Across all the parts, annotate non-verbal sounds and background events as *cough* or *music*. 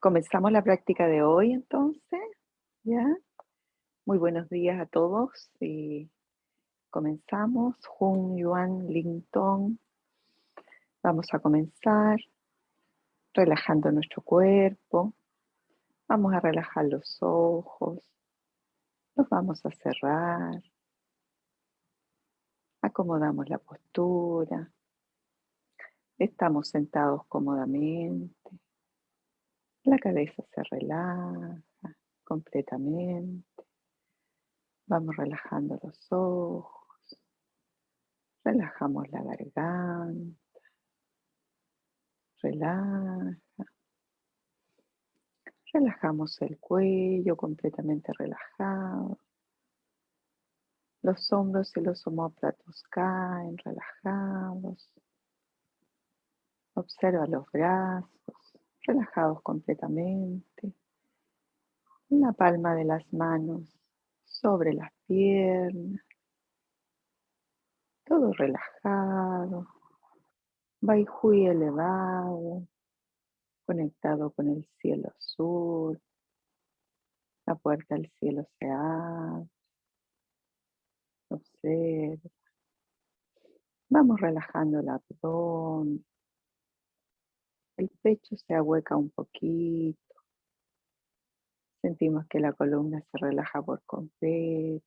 comenzamos la práctica de hoy entonces, ¿ya? Muy buenos días a todos y comenzamos. Jun Yuan Ling. Vamos a comenzar relajando nuestro cuerpo. Vamos a relajar los ojos. Los vamos a cerrar. Acomodamos la postura. Estamos sentados cómodamente. La cabeza se relaja completamente. Vamos relajando los ojos. Relajamos la garganta. Relaja. Relajamos el cuello completamente relajado. Los hombros y los homóplatos caen relajados. Observa los brazos relajados completamente. La palma de las manos sobre las piernas. Todo relajado. Baijuy elevado, conectado con el cielo azul. La puerta del cielo se abre. Observa. Vamos relajando el abdomen, el pecho se ahueca un poquito. Sentimos que la columna se relaja por completo.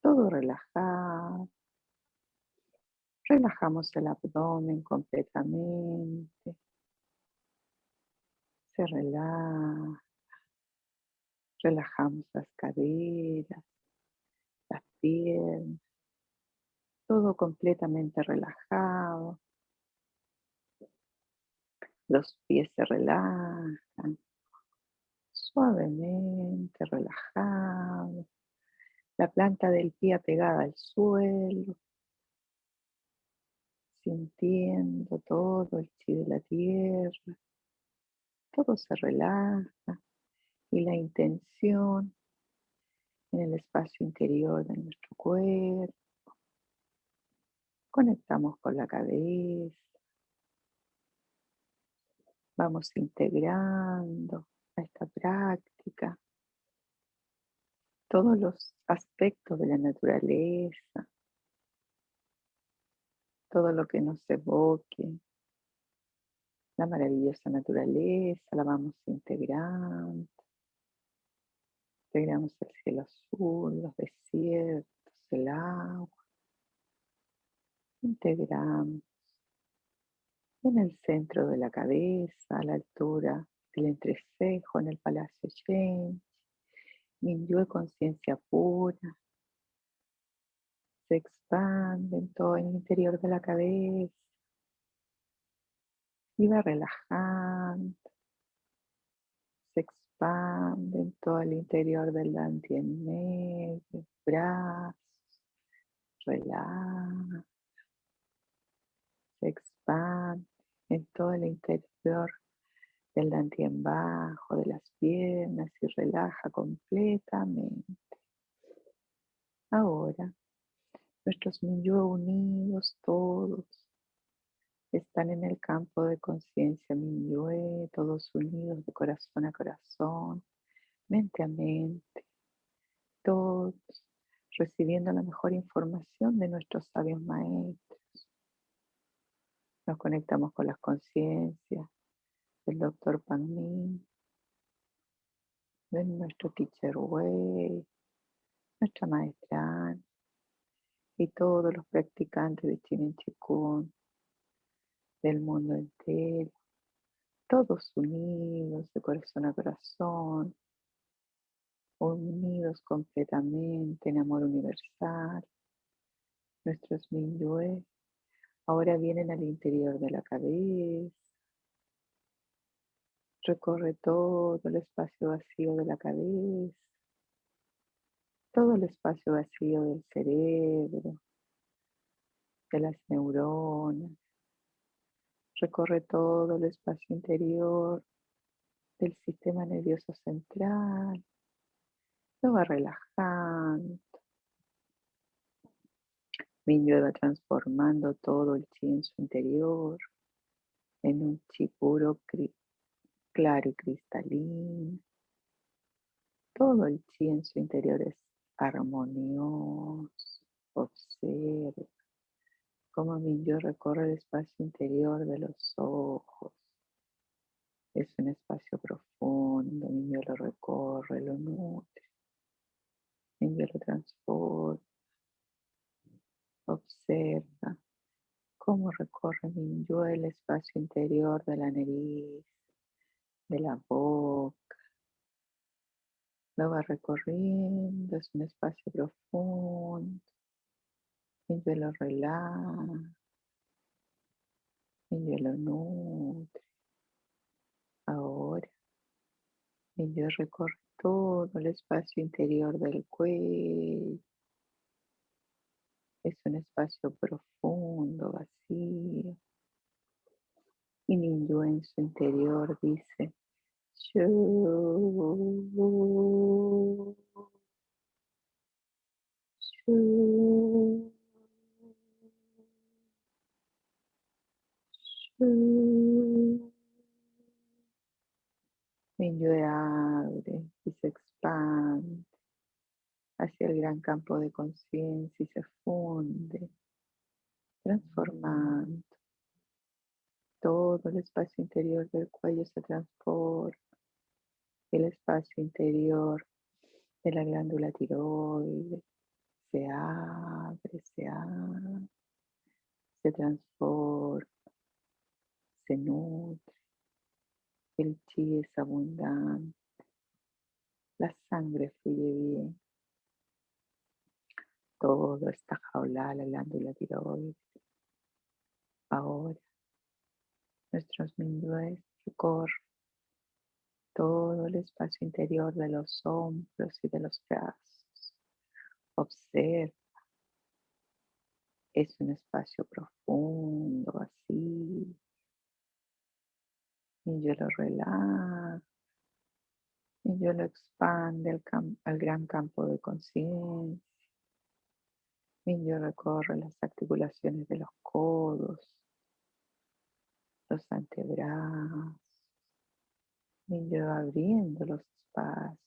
Todo relajado. Relajamos el abdomen completamente. Se relaja. Relajamos las caderas, las piernas. Todo completamente relajado. Los pies se relajan suavemente, relajado. La planta del pie apegada al suelo, sintiendo todo el chi de la tierra. Todo se relaja y la intención en el espacio interior de nuestro cuerpo. Conectamos con la cabeza Vamos integrando a esta práctica todos los aspectos de la naturaleza, todo lo que nos evoque, la maravillosa naturaleza, la vamos integrando. Integramos el cielo azul, los desiertos, el agua. Integramos en el centro de la cabeza, a la altura del entrecejo, en el Palacio Shen, de conciencia pura, se expande en todo el interior de la cabeza. Y va relajando, se expande en todo el interior del dantien medio, brazos, relaja, se expande en todo el interior del dantien bajo, de las piernas y relaja completamente. Ahora, nuestros Minyue unidos todos están en el campo de conciencia Minyue, todos unidos de corazón a corazón, mente a mente, todos recibiendo la mejor información de nuestros sabios maestros nos conectamos con las conciencias del doctor Pan de nuestro teacher Way, nuestra maestra y todos los practicantes de Chinen Chikun del mundo entero, todos unidos de corazón a corazón, unidos completamente en amor universal, nuestros Minyue Ahora vienen al interior de la cabeza. Recorre todo el espacio vacío de la cabeza. Todo el espacio vacío del cerebro. De las neuronas. Recorre todo el espacio interior del sistema nervioso central. Lo va relajando Minyue va transformando todo el chi en su interior en un chi puro claro y cristalino. Todo el chi en su interior es armonioso. Observa cómo mi yo recorre el espacio interior de los ojos. Es un espacio profundo, mi yo lo recorre, lo nutre, mi yo lo transporta. Observa cómo recorre yo el espacio interior de la nariz, de la boca. Lo va recorriendo, es un espacio profundo. Yo lo relaja, yo lo nutre. Ahora, yo recorre todo el espacio interior del cuello. Es un espacio profundo, vacío. Y en su interior dice, yo Mi yo abre y se expande hacia el gran campo de conciencia y se funde, transformando. Todo el espacio interior del cuello se transforma. El espacio interior de la glándula tiroides se abre, se abre, se transforma, se nutre. El chi es abundante. La sangre fluye bien. Todo está jaulada la glándula tiroides. Ahora, nuestros mindúes recorren todo el espacio interior de los hombros y de los brazos. Observa. Es un espacio profundo, vacío. Y yo lo relajo. Y yo lo expande al, al gran campo de conciencia. Y yo recorre las articulaciones de los codos, los antebrazos. Y abriendo los espacios.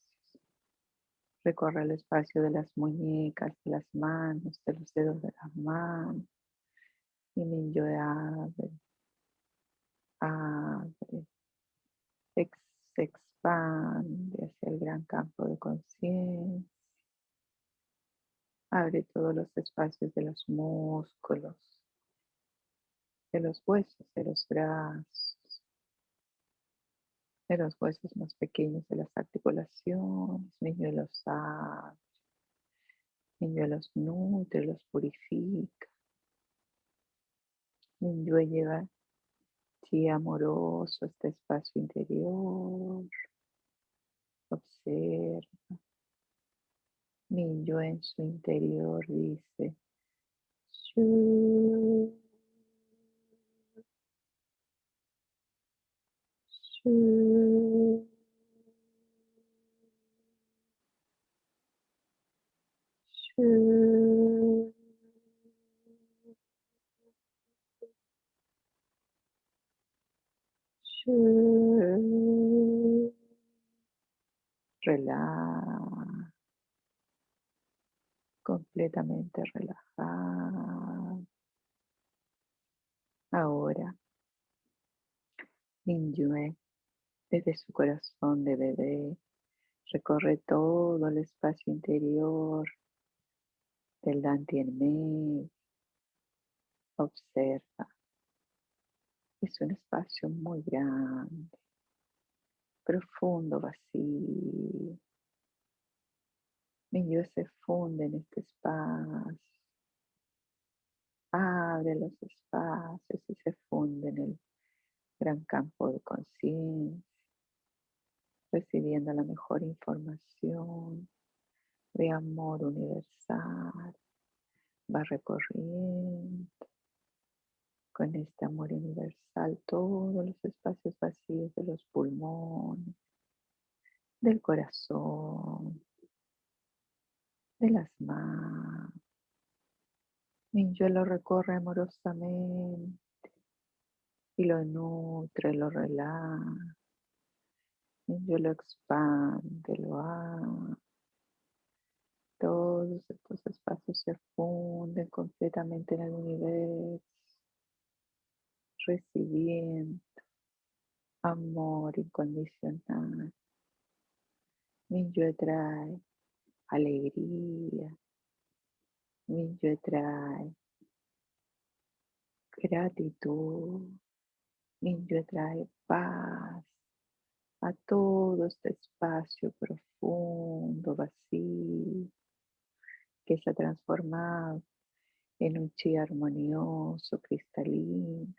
Recorre el espacio de las muñecas, de las manos, de los dedos de las manos. Y mi abre, abre, se expande hacia el gran campo de conciencia. Abre todos los espacios de los músculos, de los huesos, de los brazos, de los huesos más pequeños de las articulaciones. yo los abre, yo los nutre, los purifica. yo lleva chi amoroso este espacio interior. Observa. Mi yo en su interior dice, Shu, Shu, Shu. Shu. Relaja completamente relajado. Ahora, Minyue, desde su corazón de bebé, recorre todo el espacio interior del Dante en medio. Observa. Es un espacio muy grande, profundo, vacío. Mi yo se funde en este espacio. Abre los espacios y se funde en el gran campo de conciencia, recibiendo la mejor información de amor universal. Va recorriendo con este amor universal todos los espacios vacíos de los pulmones, del corazón, de las manos. Mi yo lo recorre amorosamente y lo nutre, lo relaja, Yo lo expande, lo hago. Todos estos espacios se funden completamente en el universo, recibiendo amor incondicional. yo trae alegría. yo trae gratitud. yo trae paz a todo este espacio profundo, vacío, que se ha transformado en un chi armonioso, cristalino.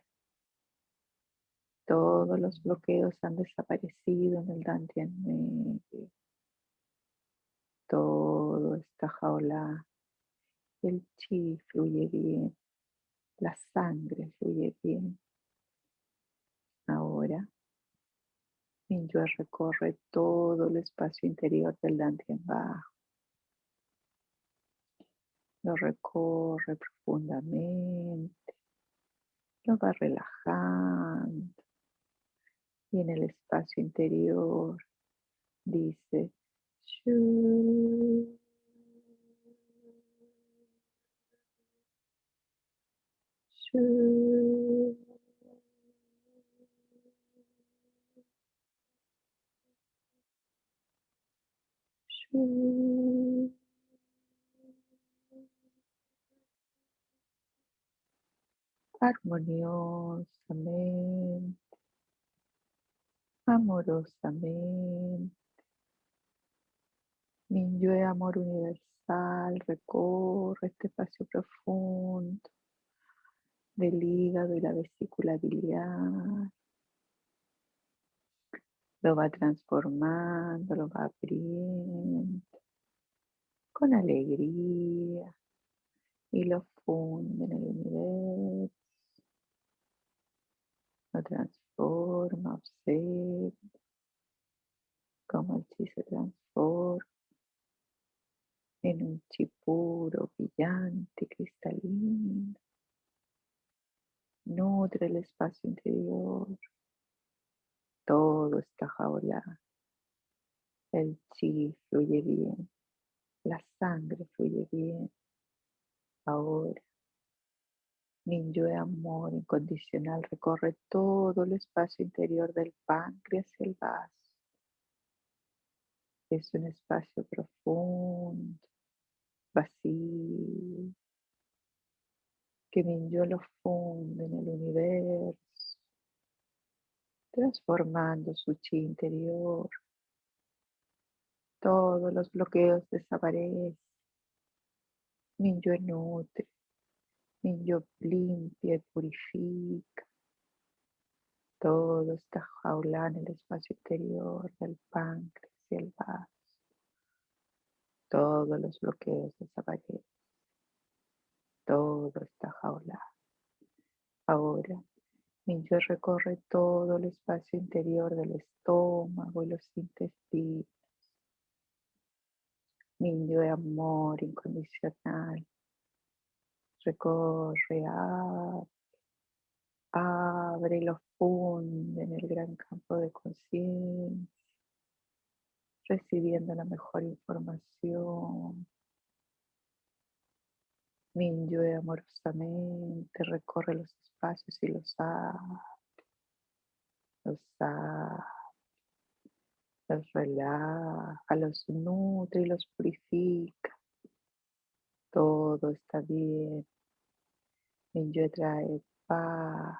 Todos los bloqueos han desaparecido en el Dantian medio. Todo está jaula. El chi fluye bien. La sangre fluye bien. Ahora yo recorre todo el espacio interior del Dantian bajo. Lo recorre profundamente. Lo va relajando. Y en el espacio interior dice. Armoniosamente, amorosamente. Minyue amor universal recorre este espacio profundo del hígado y la vesícula biliar. Lo va transformando, lo va abriendo con alegría y lo funde en el universo. Lo transforma, observa cómo el chi se transforma en un chi puro, brillante, cristalino. Nutre el espacio interior. Todo está jaulado. El chi fluye bien. La sangre fluye bien. Ahora de amor incondicional recorre todo el espacio interior del páncreas y el vaso. Es un espacio profundo, vacío, que Minyo lo funde en el universo, transformando su chi interior. Todos los bloqueos desaparecen. Minyo nutre yo limpia y purifica todo esta jaula en el espacio exterior del páncreas y el vaso. Todos los bloqueos desaparecen. Todo está jaula. Ahora, yo recorre todo el espacio interior del estómago y los intestinos. Niño de amor incondicional recorre, abre, abre lo funde en el gran campo de conciencia, recibiendo la mejor información. Minyue amorosamente recorre los espacios y los abre, los abre, los relaja, los nutre y los purifica. Todo está bien. Yo trae paz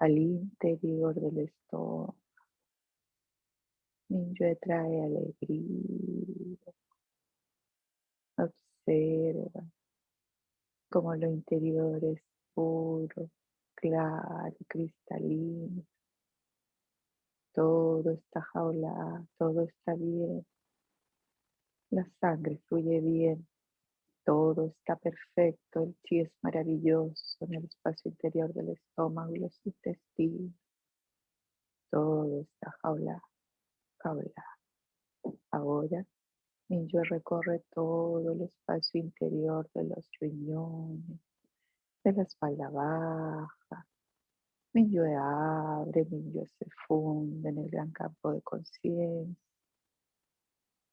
al interior del estómago. Yo trae alegría. Observa como lo interior es puro, claro, cristalino. Todo está jaulado, todo está bien. La sangre fluye bien todo está perfecto, el chi es maravilloso en el espacio interior del estómago y los intestinos. Todo está jaula, Ahora, Minyo recorre todo el espacio interior de los riñones, de la espalda baja. Minyue abre, Minyue se funde en el gran campo de conciencia.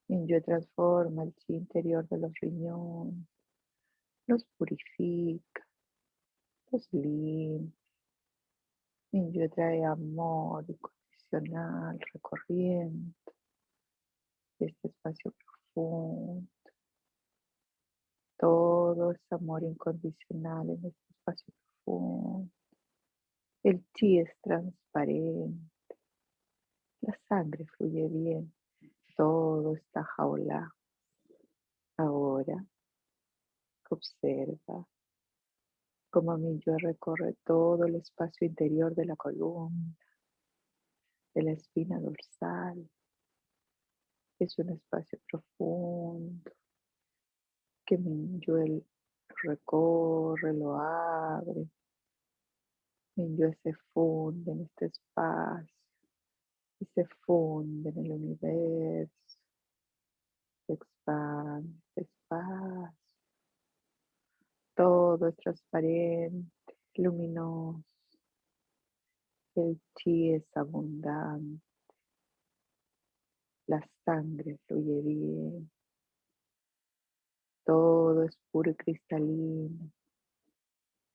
Minyue transforma el chi interior de los riñones, los purifica, los limpia. Minyue trae amor recorriendo este espacio profundo. Todo es amor incondicional en este espacio profundo. El chi es transparente. La sangre fluye bien. Todo está jaula. Ahora observa cómo mi yo recorre todo el espacio interior de la columna, de la espina dorsal. Es un espacio profundo que mi yo recorre, lo abre, yo se funde en este espacio y se funde en el universo, se expande este espacio. Todo es transparente, luminoso. El chi es abundante. La sangre fluye bien. Todo es puro y cristalino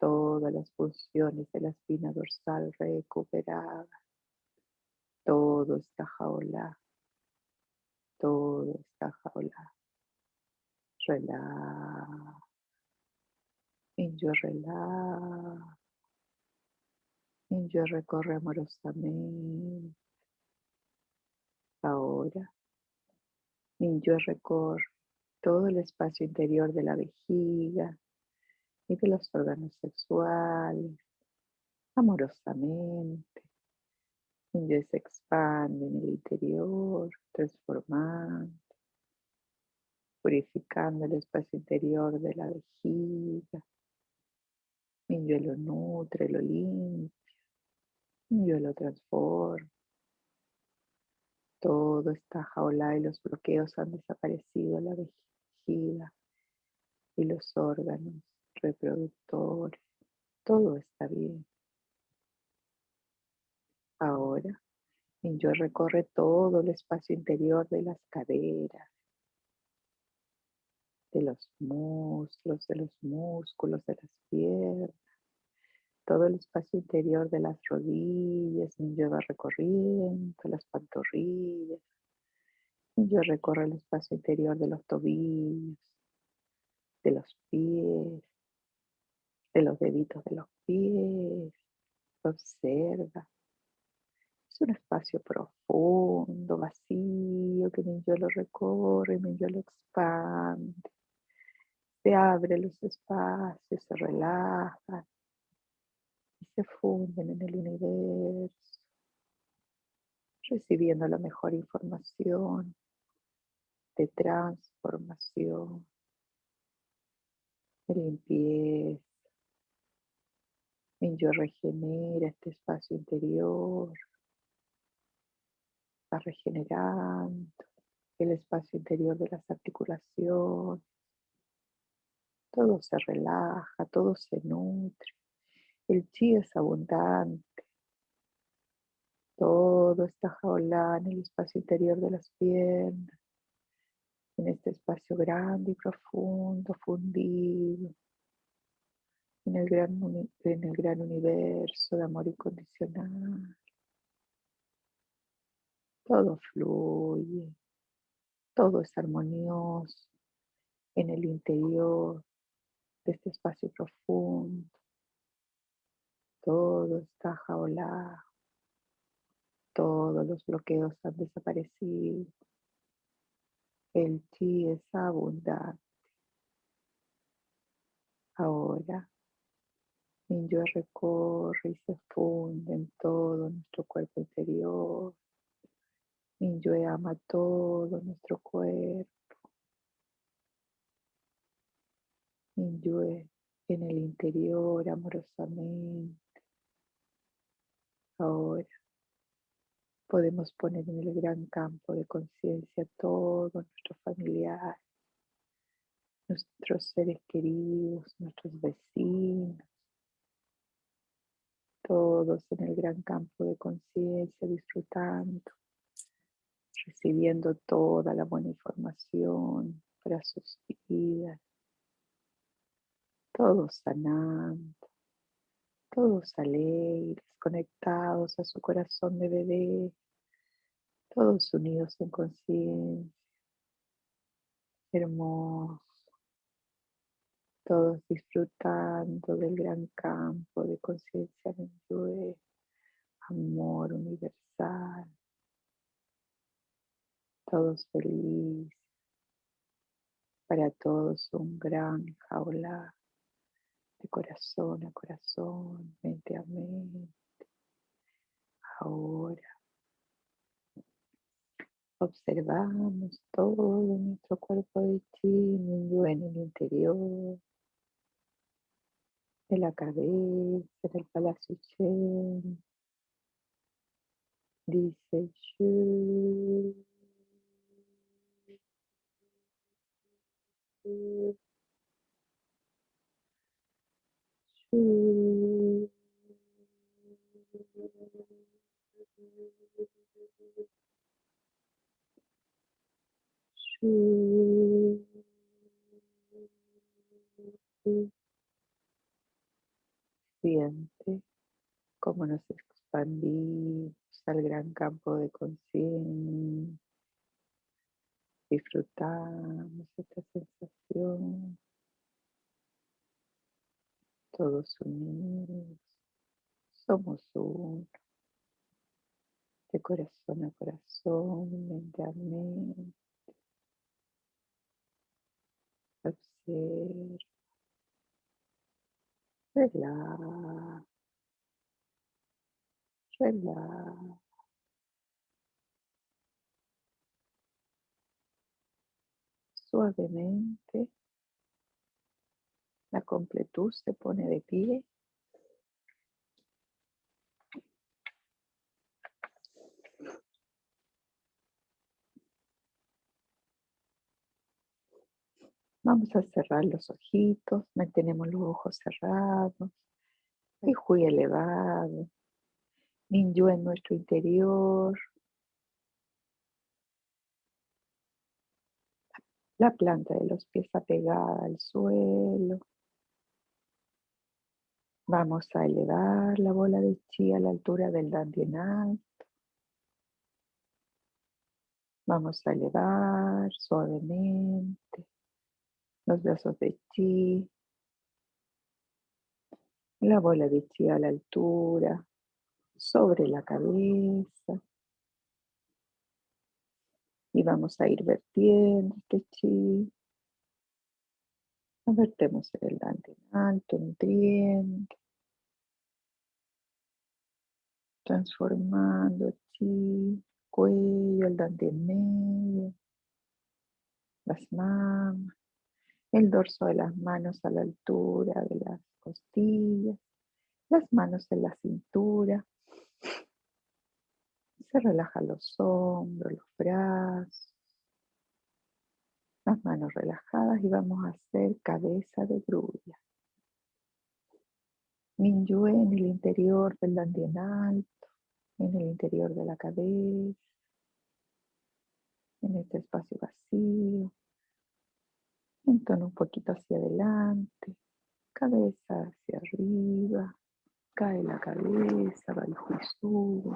todas las funciones de la espina dorsal recuperadas. Todo está jaula. Todo está jaula. Relaja. yo relaja. Yo recorre amorosamente. Ahora, yo recorre todo el espacio interior de la vejiga, y de los órganos sexuales amorosamente. Ellos se expande en el interior, transformando, purificando el espacio interior de la vejiga. Yo lo nutre, lo limpia. Yo lo transforma. Todo está jaula y los bloqueos han desaparecido la vejiga y los órganos reproductores, todo está bien. Ahora, yo recorre todo el espacio interior de las caderas, de los muslos, de los músculos, de las piernas, todo el espacio interior de las rodillas, yo va recorriendo las pantorrillas, yo recorro el espacio interior de los tobillos, de los pies, de los deditos de los pies. Observa. Es un espacio profundo, vacío, que mi yo lo recorre, mi yo lo expande. Se abre los espacios, se relajan y se funden en el universo, recibiendo la mejor información de transformación, de limpieza yo regenera este espacio interior, va regenerando el espacio interior de las articulaciones. Todo se relaja, todo se nutre. El chi es abundante. Todo está jaulado en el espacio interior de las piernas, en este espacio grande y profundo, fundido en el gran, en el gran universo de amor incondicional. Todo fluye, todo es armonioso en el interior de este espacio profundo. Todo está jaulado, todos los bloqueos han desaparecido. El chi es abundante. Ahora yo recorre y se funde en todo nuestro cuerpo interior. yo ama todo nuestro cuerpo. yo en el interior amorosamente. Ahora. Podemos poner en el gran campo de conciencia todos nuestros familiares, nuestros seres queridos, nuestros vecinos, todos en el gran campo de conciencia, disfrutando, recibiendo toda la buena información para sus vidas, todos sanando, todos alegres, conectados a su corazón de bebé, todos unidos en conciencia, hermoso, todos disfrutando del gran campo de conciencia de amor universal, todos felices, para todos un gran jaula de corazón a corazón, mente a mente. Ahora observamos todo nuestro cuerpo de chi en el interior de la cabeza del palacio Chen. Dice Shu. Siente cómo nos expandimos al gran campo de conciencia. Disfrutamos esta sensación. Todos unidos. Somos uno. De corazón a corazón, mente a mente. Observa. Relaja. Relaja. Suavemente la completud se pone de pie. Vamos a cerrar los ojitos, mantenemos los ojos cerrados, el Hui elevado, Ninju en nuestro interior, la planta de los pies apegada al suelo. Vamos a elevar la bola de chi a la altura del dandien alto. Vamos a elevar suavemente los brazos de chi, la bola de chi a la altura, sobre la cabeza. Y vamos a ir vertiendo este chi. Vertemos el dante alto, nutriente. Transformando chi, cuello, el dante en medio, las manos el dorso de las manos a la altura de las costillas, las manos en la cintura. Se relajan los hombros, los brazos, las manos relajadas y vamos a hacer cabeza de grulla. Minyu en el interior del dandien alto, en el interior de la cabeza, en este espacio vacío. Mentón un poquito hacia adelante, cabeza hacia arriba, cae la cabeza, va el juicio,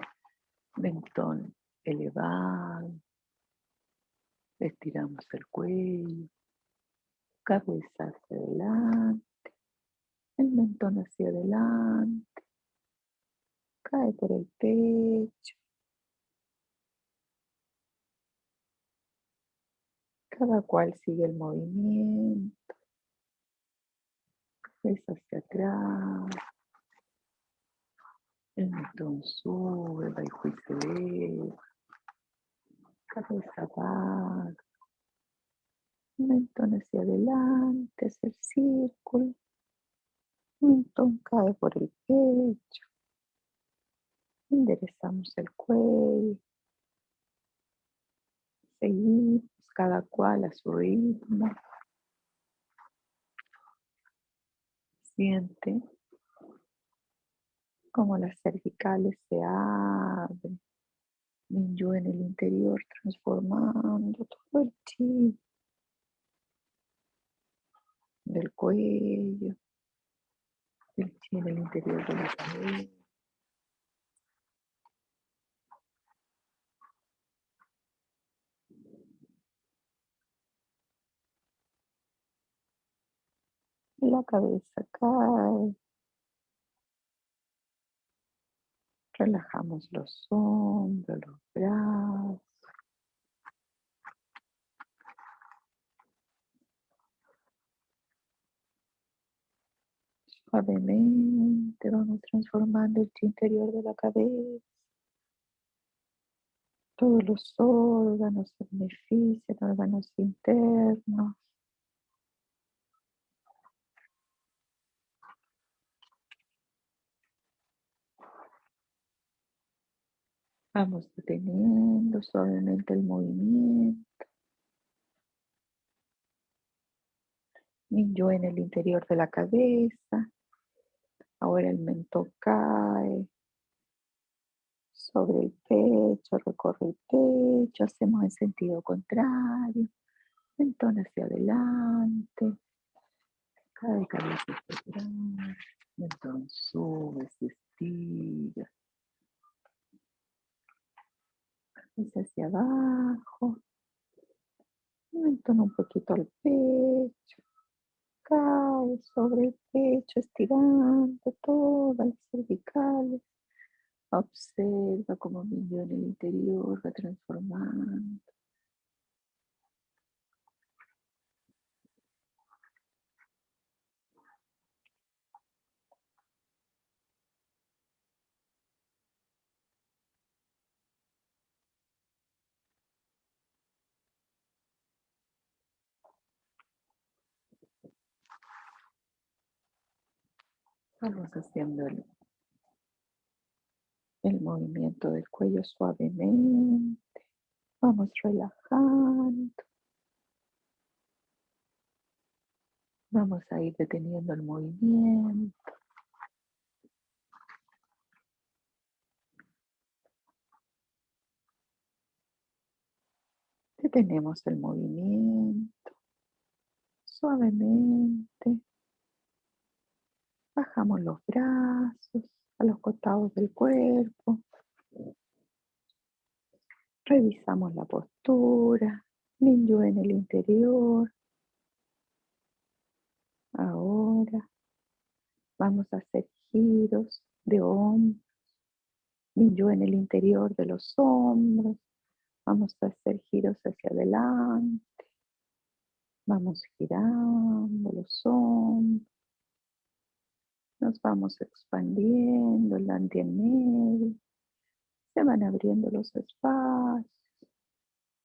mentón elevado, estiramos el cuello, cabeza hacia adelante, el mentón hacia adelante, cae por el pecho, Cada cual sigue el movimiento. Cabeza hacia atrás. El mentón sube, va y juicio eleva. Cabeza baja. Mentón hacia adelante, hacia el círculo. Mentón cae por el pecho. Enderezamos el cuello. Seguimos cada cual a su ritmo. Siente como las cervicales se abren, Minyu en el interior transformando todo el chi del cuello, el chi en el interior de la cabeza. La cabeza cae Relajamos los hombros, los brazos. Suavemente vamos transformando el interior de la cabeza. Todos los órganos se benefician, órganos internos. Vamos deteniendo suavemente el movimiento. Minyo en el interior de la cabeza. Ahora el mentón cae sobre el pecho, recorre el pecho, hacemos en sentido contrario. Mentón hacia adelante. Cae cabeza hacia atrás. Mentón sube, estira. Hacia abajo. Mentón un poquito al pecho. Cae sobre el pecho, estirando todas las cervicales. Observa cómo mi en el interior va transformando. Vamos haciendo el, movimiento del cuello suavemente. Vamos relajando. Vamos a ir deteniendo el movimiento. Detenemos el movimiento suavemente. Bajamos los brazos a los costados del cuerpo. Revisamos la postura. Minyu en el interior. Ahora vamos a hacer giros de hombros. Minyu en el interior de los hombros. Vamos a hacer giros hacia adelante. Vamos girando los hombros. Nos vamos expandiendo el en medio. Se van abriendo los espacios.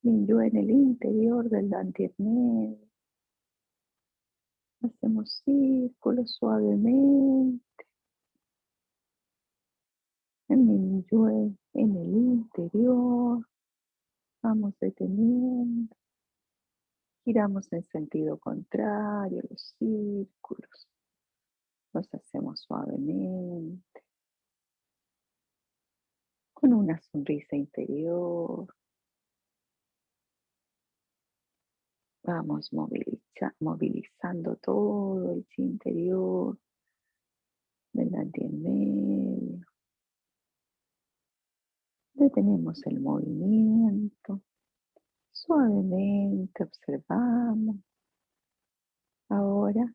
Minyo en el interior del en. Hacemos círculos suavemente. Minyo en el interior. Vamos deteniendo. Giramos en sentido contrario los círculos. Los hacemos suavemente, con una sonrisa interior. Vamos movilizando todo el interior delante en medio. Detenemos el movimiento. Suavemente observamos. Ahora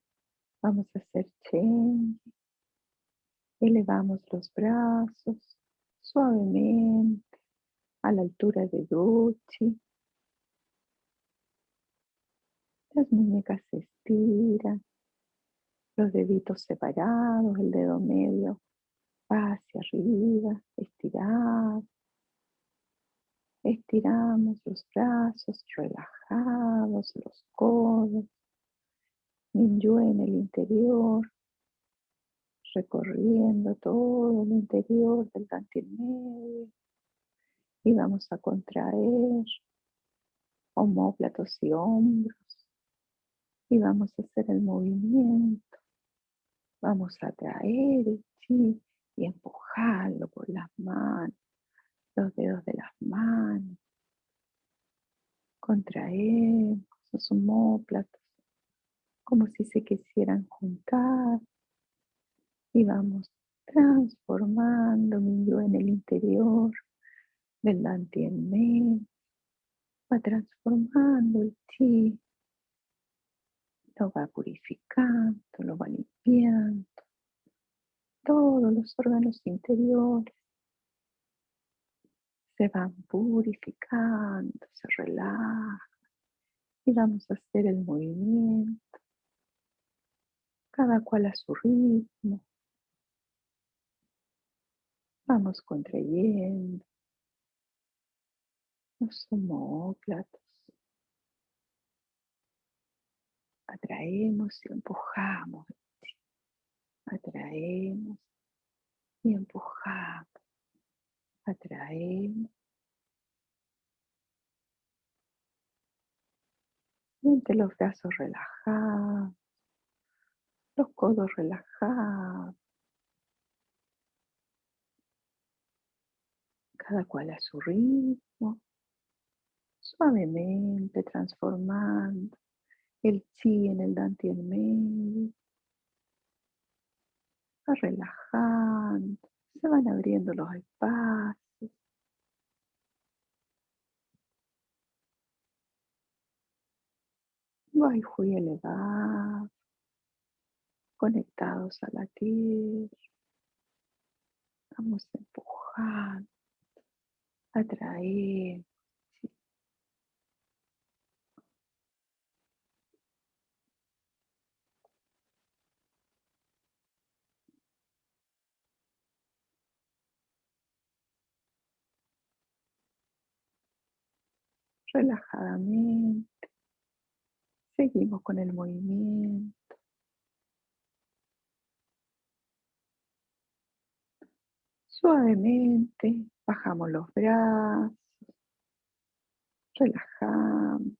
Vamos a hacer change. Elevamos los brazos suavemente a la altura de Duchi. Las muñecas se estiran, los deditos separados, el dedo medio hacia arriba, estirado. Estiramos los brazos relajados, los codos. Minyu en el interior, recorriendo todo el interior del medio y vamos a contraer homóplatos y hombros y vamos a hacer el movimiento. Vamos a traer el chi y empujarlo por las manos, los dedos de las manos. Contraemos los homóplatos como si se quisieran juntar. Y vamos transformando mi yo en el interior del Dantien va transformando el chi, lo va purificando, lo va limpiando, todos los órganos interiores. Se van purificando, se relajan y vamos a hacer el movimiento, cada cual a su ritmo. Vamos contrayendo los homóplatos. Atraemos y empujamos. Atraemos y empujamos. Atraemos. Siente los brazos relajados, los codos relajados. Cada cual a su ritmo suavemente transformando el chi en el dante en medio. Va relajando, se van abriendo los espacios. Wi-Fi elevado, conectados a la tierra. Vamos empujando, atraer relajadamente. Seguimos con el movimiento. Suavemente bajamos los brazos, relajamos.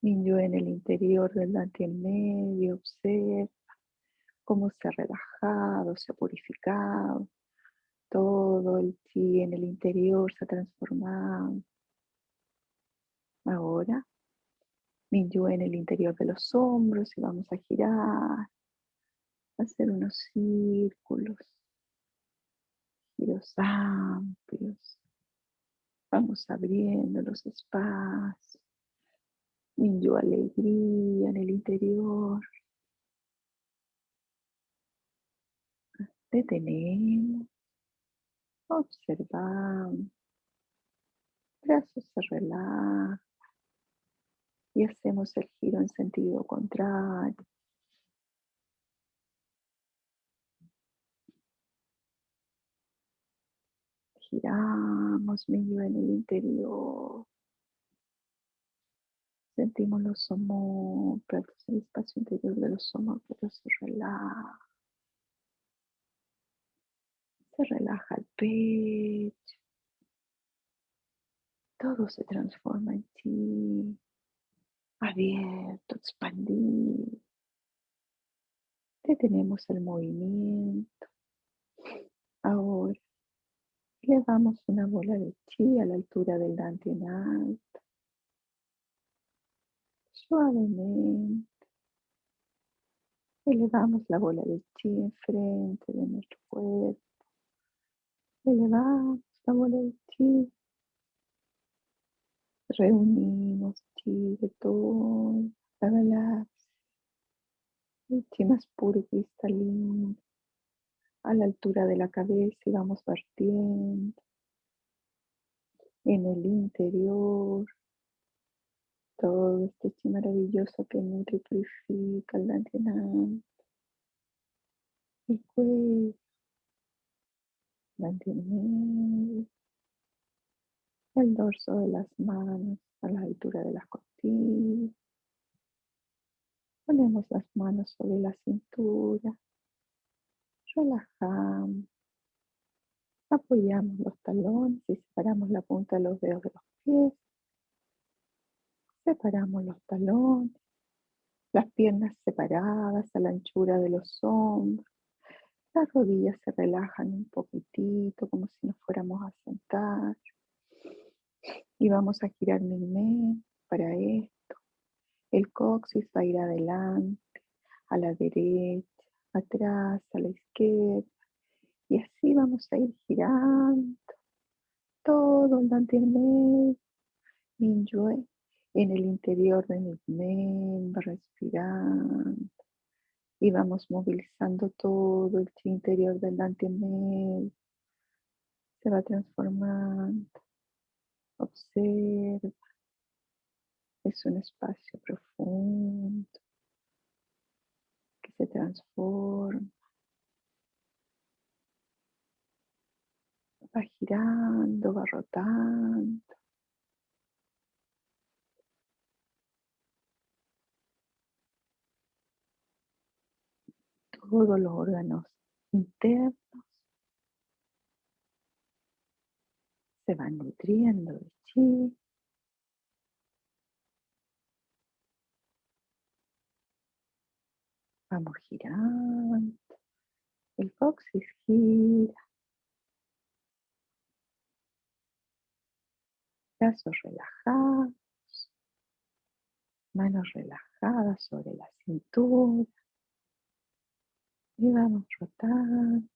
Niño en el interior del dante en medio, observa cómo se ha relajado, se ha purificado. Todo el chi en el interior se ha transformado. Ahora, Minyu en el interior de los hombros y vamos a girar, hacer unos círculos, giros amplios. Vamos abriendo los espacios. Minyu alegría en el interior. Detenemos, observamos, brazos se relajan y hacemos el giro en sentido contrario. Giramos medio en el interior. Sentimos los homóplatos, el espacio interior de los homóplatos se relaja. Se relaja el pecho. Todo se transforma en ti abierto, expandido. Detenemos el movimiento. Ahora elevamos una bola de chi a la altura del dante en alto. Suavemente elevamos la bola de chi enfrente de nuestro cuerpo. Elevamos la bola de chi reunimos chi de toda la galaxia, el chi más puro y cristalino, a la altura de la cabeza y vamos partiendo en el interior todo este chi maravilloso que nutre y purifica el dantianal, el cuello, el el dorso de las manos a la altura de las costillas. Ponemos las manos sobre la cintura. Relajamos. Apoyamos los talones y separamos la punta de los dedos de los pies. Separamos los talones. Las piernas separadas a la anchura de los hombros. Las rodillas se relajan un poquitito, como si nos fuéramos a sentar. Y vamos a girar mi para esto. El coxis va a ir adelante, a la derecha, atrás, a la izquierda. Y así vamos a ir girando todo el mantener Minyue en el interior de mi mente, respirando. Y vamos movilizando todo el interior del antemed. Se va transformando. Observa. Es un espacio profundo se transforma. Va girando, va rotando. todos los órganos internos se van nutriendo de chi. Vamos girando. El coxis gira. Brazos relajados. Manos relajadas sobre la cintura. Y vamos rotando.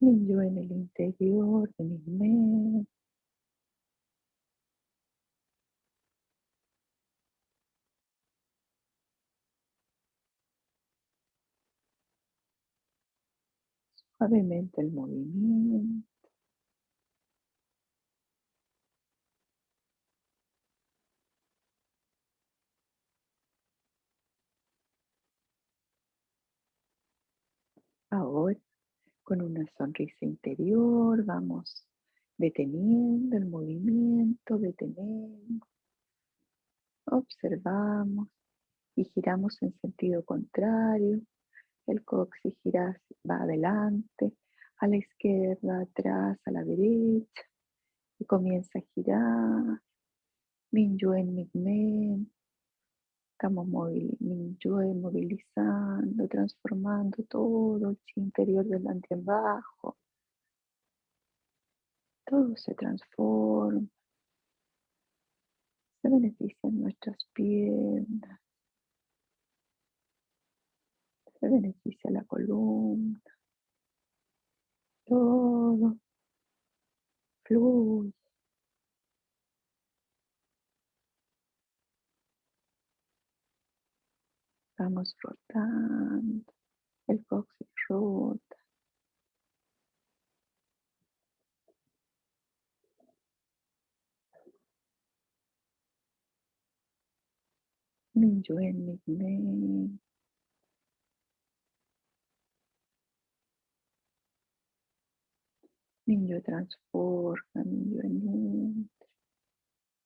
Y yo en el interior de mi mente. Suavemente el movimiento. Ahora, con una sonrisa interior, vamos deteniendo el movimiento, detenemos, observamos y giramos en sentido contrario. El coxis gira, va adelante, a la izquierda, atrás, a la derecha y comienza a girar. Minyuen Migmen Estamos movilizando, transformando todo el interior del bajo. Todo se transforma. Se benefician nuestras piernas. Beneficia la columna. Todo fluye. Vamos rotando. El coxis rota. Minyuen Migmen. Niño transforma, niño nutre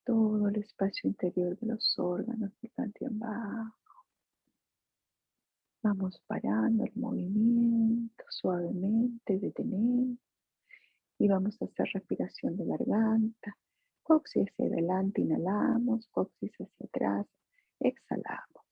todo el espacio interior de los órganos del bajo. Vamos parando el movimiento suavemente, detenemos y vamos a hacer respiración de garganta. Coxis hacia adelante, inhalamos, coxis hacia atrás, exhalamos.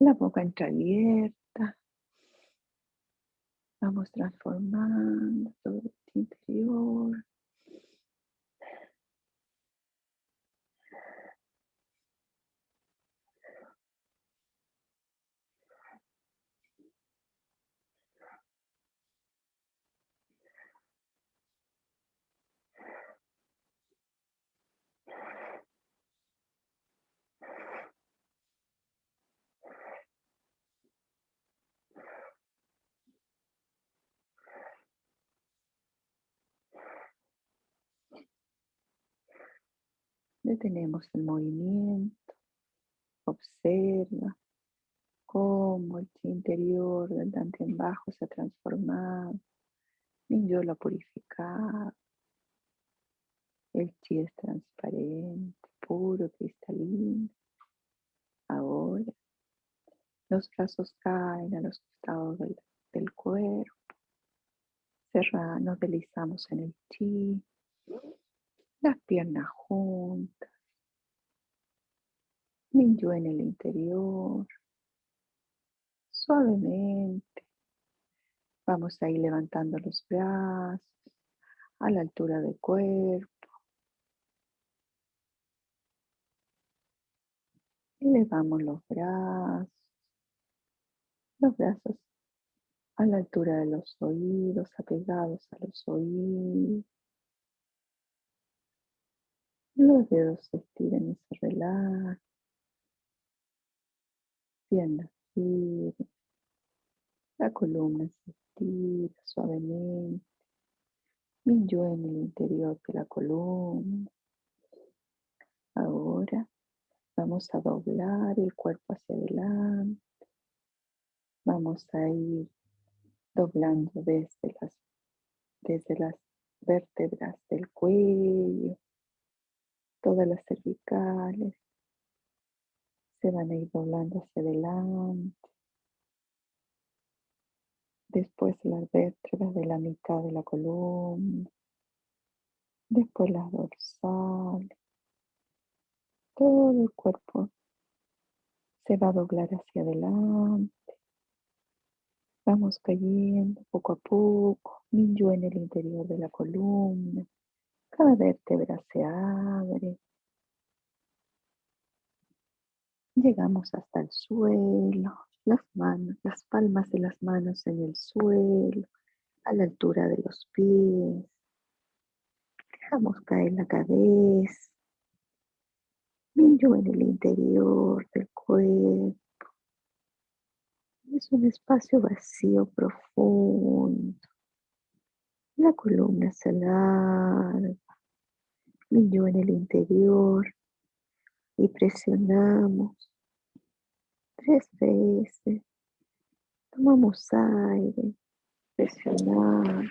La boca entreabierta. Vamos transformando todo el interior. Detenemos el movimiento. Observa cómo el chi interior del dante en bajo se ha transformado. yo lo ha purificado. El chi es transparente, puro, cristalino. Ahora los brazos caen a los costados del, del cuerpo. Cerra, nos deslizamos en el chi, las piernas juntas, Minyo en el interior, suavemente. Vamos a ir levantando los brazos a la altura del cuerpo. Elevamos los brazos, los brazos a la altura de los oídos, apegados a los oídos. Los dedos se estiran y se relajan. Piernas firmes. La columna se estira suavemente. yo en el interior de la columna. Ahora Vamos a doblar el cuerpo hacia adelante. Vamos a ir doblando desde las, desde las vértebras del cuello, todas las cervicales se van a ir doblando hacia adelante. Después las vértebras de la mitad de la columna. Después las dorsales todo el cuerpo se va a doblar hacia adelante. Vamos cayendo poco a poco, Minyo en el interior de la columna. Cada vértebra se abre. Llegamos hasta el suelo, las manos, las palmas de las manos en el suelo, a la altura de los pies. Dejamos caer la cabeza en el interior del cuerpo. Es un espacio vacío profundo. La columna se alarga. Millo en el interior y presionamos tres veces. Tomamos aire, presionamos.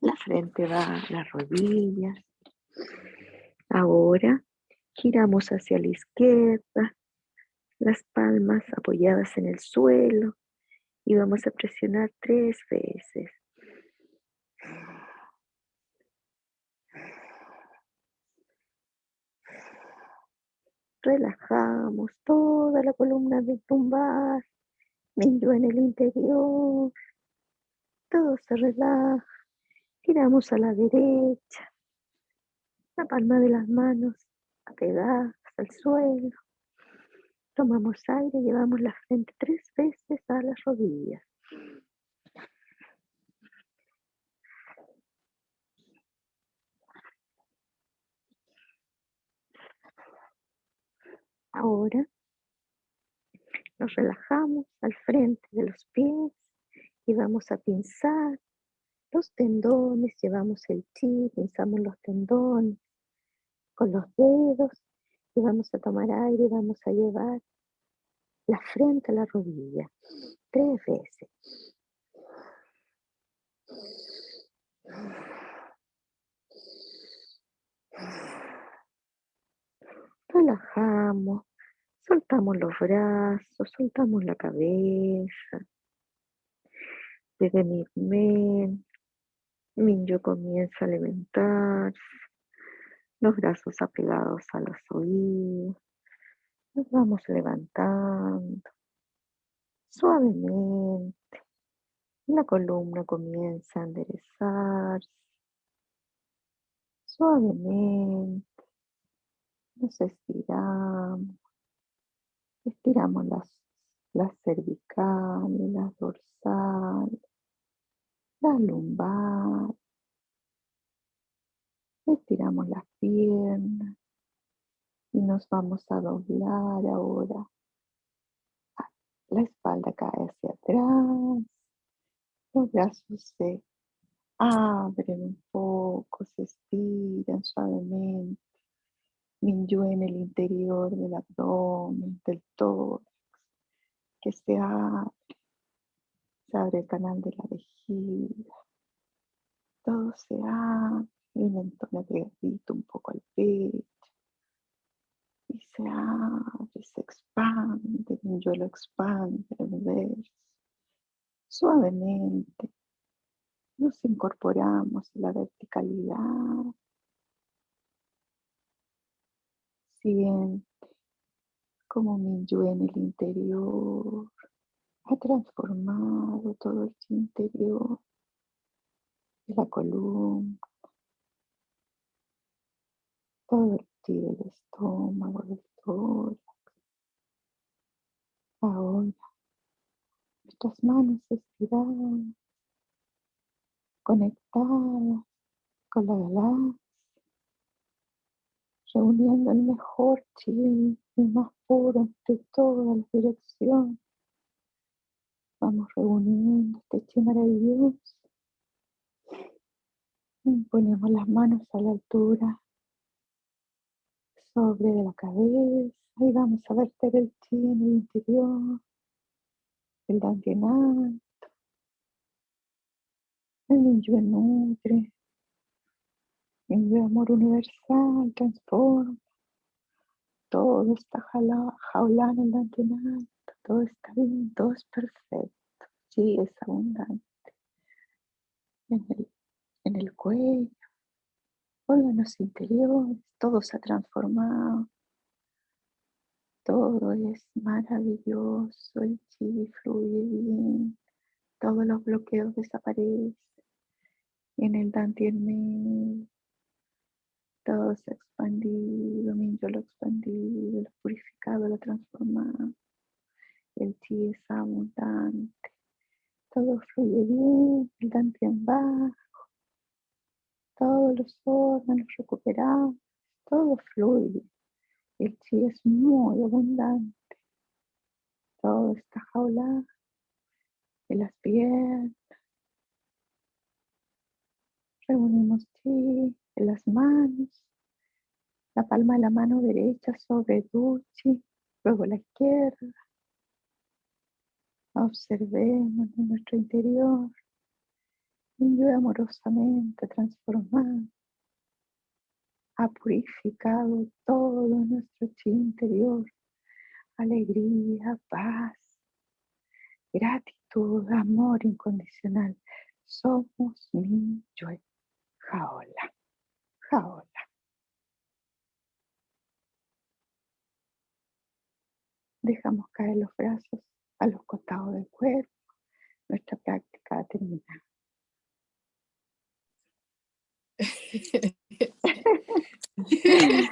La frente va las rodillas. Ahora giramos hacia la izquierda, las palmas apoyadas en el suelo y vamos a presionar tres veces. Relajamos toda la columna de tumbar, medio en el interior. Todo se relaja. Giramos a la derecha, la palma de las manos apegadas al suelo. Tomamos aire, llevamos la frente tres veces a las rodillas. Ahora nos relajamos al frente de los pies y vamos a pinzar los tendones, llevamos el chi, pensamos los tendones con los dedos y vamos a tomar aire y vamos a llevar la frente a la rodilla tres veces. Relajamos, soltamos los brazos, soltamos la cabeza. Desde mi Minyo comienza a levantarse, los brazos apegados a los oídos. Nos vamos levantando suavemente. La columna comienza a enderezarse. Suavemente nos estiramos. Estiramos las, las cervicales, las dorsales la lumbar. Estiramos las piernas y nos vamos a doblar ahora. La espalda cae hacia atrás. Los brazos se abren un poco, se estiran suavemente. Minyo en el interior del abdomen, del tórax, que se abre se abre el canal de la vejiga. Todo se abre, el mentón agregadito un poco al pecho. Y se abre, se expande, yo lo expande, el Suavemente nos incorporamos en la verticalidad. Siente como mi yo en el interior ha transformado todo el interior de la columna, todo el del estómago, del tórax. Ahora, nuestras manos estiradas, conectadas con la galaxia, reuniendo el mejor chi, el más puro entre todas las direcciones. Vamos reuniendo este chi maravilloso. Ponemos las manos a la altura sobre de la cabeza y vamos a verter el chi en el interior, el dantianal, el ninja nutre, el amor universal transforma, todo está jaulando el dantianal, todo está bien, todo es perfecto, sí es abundante. En el, en el cuello, órganos interiores, todo se ha transformado. Todo es maravilloso, el chi fluye bien, todos los bloqueos desaparecen. En el Dantien todo se ha expandido, mi yo lo expandido, lo purificado, lo transformado. El chi es abundante, todo fluye bien, el Dantien bajo, todos los órganos recuperados, todo fluye. El chi es muy abundante. Todo está jaulado en las piernas. Reunimos chi en las manos. La palma de la mano derecha sobre Duchi, luego la izquierda. Observemos en nuestro interior. Yo amorosamente transformado ha purificado todo nuestro chi interior. Alegría, paz, gratitud, amor incondicional. Somos mi yo. Jaola, jaola. Dejamos caer los brazos a los costados del cuerpo. Nuestra práctica termina. *laughs*